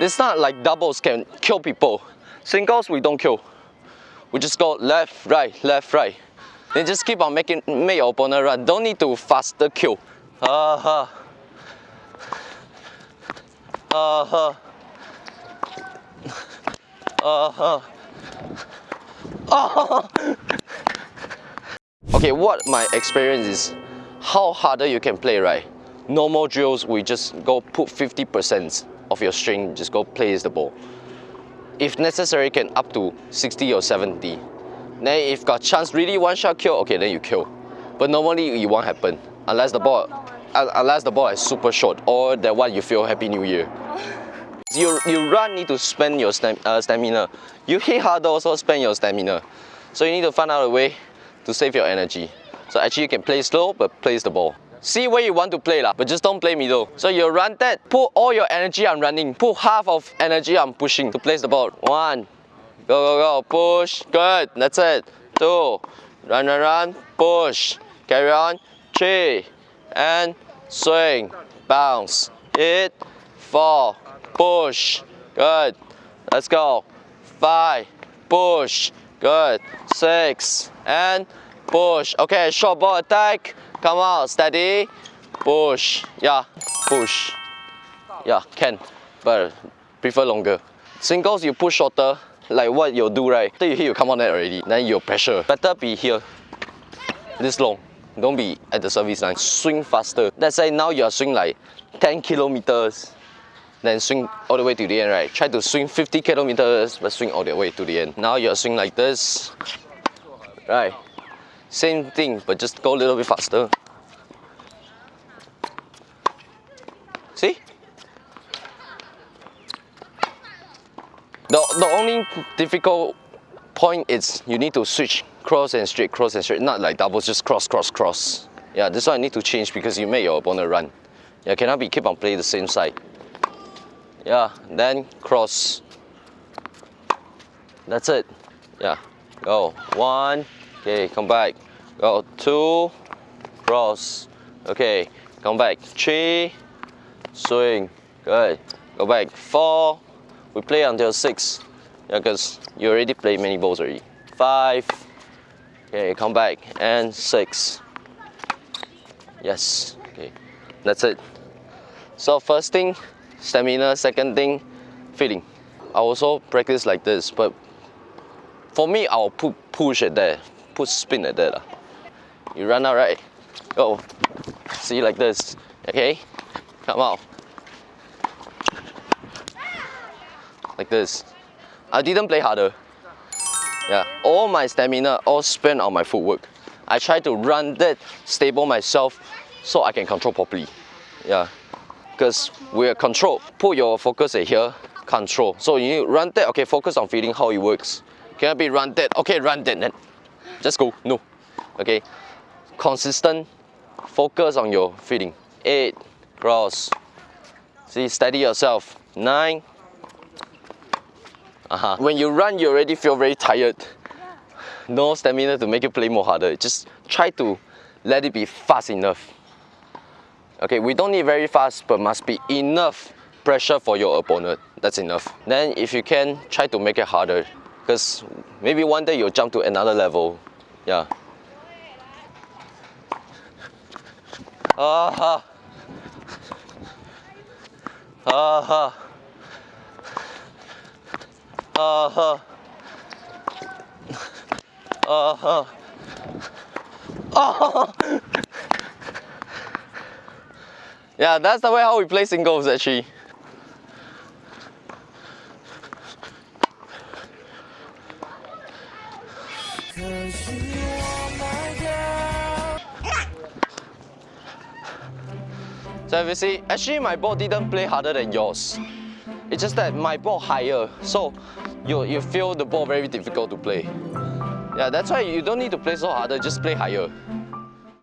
It's not like doubles can kill people. Singles, we don't kill. We just go left, right, left, right. Then just keep on making make your opponent run. Don't need to faster kill. Uh-huh. Uh-huh. Uh-huh. Uh-huh. Okay, what my experience is, how harder you can play, right? Normal drills, we just go put 50% of your string, just go place the ball. If necessary, can up to 60 or 70. Then if got chance really one shot kill, okay, then you kill. But normally it won't happen unless the ball, unless the ball is super short or that one you feel Happy New Year. You, you run need to spend your stam, uh, stamina. You hit harder also spend your stamina. So you need to find out a way to save your energy. So actually you can play slow but place the ball. See where you want to play lah, but just don't play middle. So you run that, put all your energy on running, put half of energy on pushing to place the ball. One, go go go, push, good, that's it. Two, run run run, push, carry on. Three, and swing, bounce, hit, four, push, good. Let's go. Five, push, good. Six, and push. Okay, short ball attack. Come out, steady. Push. Yeah, push. Yeah, can, but prefer longer. Singles, you push shorter, like what you do, right? After you hit, you come on net already. Then your pressure. Better be here, this long. Don't be at the service line. Swing faster. Let's say now you're swing like 10 kilometers, then swing all the way to the end, right? Try to swing 50 kilometers, but swing all the way to the end. Now you're swing like this, right? Same thing, but just go a little bit faster. See? The, the only difficult point is you need to switch cross and straight, cross and straight, not like doubles, just cross, cross, cross. Yeah, this one I need to change because you make your opponent run. Yeah, cannot be keep on playing the same side. Yeah, then cross. That's it. Yeah, go. One, okay, come back. Go, two, cross. Okay, come back. Three, swing. Good. Go back. Four, we play until six. Yeah, because you already played many balls already. Five, Okay, come back. And six. Yes. Okay. That's it. So first thing, stamina. Second thing, feeling. I also practice like this, but for me, I'll put push it there, put spin at there. Ah. You run out, right? Go. See like this. Okay? Come out. Like this. I didn't play harder. Yeah, all my stamina all spent on my footwork. I try to run that stable myself so I can control properly. Yeah, because we're control. Put your focus at here, control. So you run that, okay, focus on feeling how it works. Cannot be run that, okay, run that, then just go, no. Okay, consistent, focus on your feeling. Eight, cross. See, steady yourself. Nine, uh -huh. When you run, you already feel very tired. No stamina to make you play more harder. Just try to let it be fast enough. Okay, we don't need very fast, but must be enough pressure for your opponent. That's enough. Then if you can, try to make it harder. Because maybe one day you'll jump to another level. Yeah. Aha. Aha. Uh-huh. Uh-huh. Oh. yeah, that's the way how we play singles actually. So if you see, actually my ball didn't play harder than yours. It's just that my ball higher, so you, you feel the ball very difficult to play. Yeah, that's why you don't need to play so harder, just play higher.